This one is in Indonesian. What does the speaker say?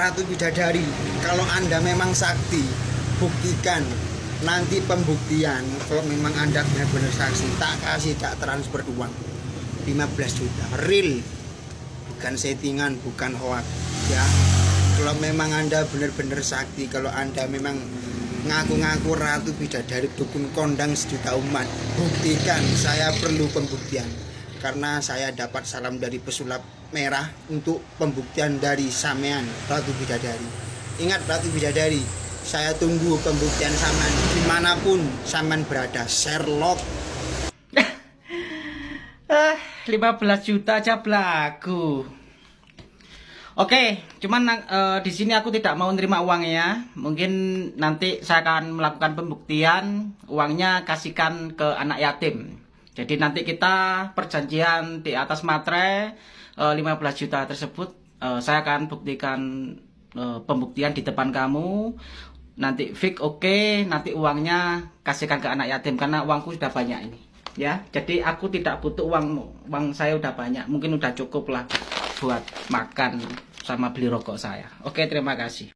Ratu Bidadari, kalau Anda memang sakti, buktikan. Nanti pembuktian kalau memang Anda benar-benar saksi, tak kasih tak transfer uang. 15 juta. Real. Bukan settingan, bukan hoax ya. Kalau memang Anda benar-benar sakti, kalau Anda memang ngaku-ngaku Ratu Bidadari dukun kondang sejuta umat, buktikan. Saya perlu pembuktian karena saya dapat salam dari pesulap merah untuk pembuktian dari Samean Ratu Bidadari. Ingat Ratu Bidadari, saya tunggu pembuktian Saman di mana pun Saman berada. Sherlock. Ah, 15 juta aja belagu. Oke, cuman eh, di sini aku tidak mau nerima uangnya. Mungkin nanti saya akan melakukan pembuktian, uangnya kasihkan ke anak yatim. Jadi nanti kita perjanjian di atas materai eh, 15 juta tersebut eh, saya akan buktikan eh, pembuktian di depan kamu. Nanti fix oke, nanti uangnya kasihkan ke anak yatim karena uangku sudah banyak ini. Ya, jadi aku tidak butuh uang uang saya udah banyak, mungkin udah cukup lah buat makan sama beli rokok saya. Oke, terima kasih.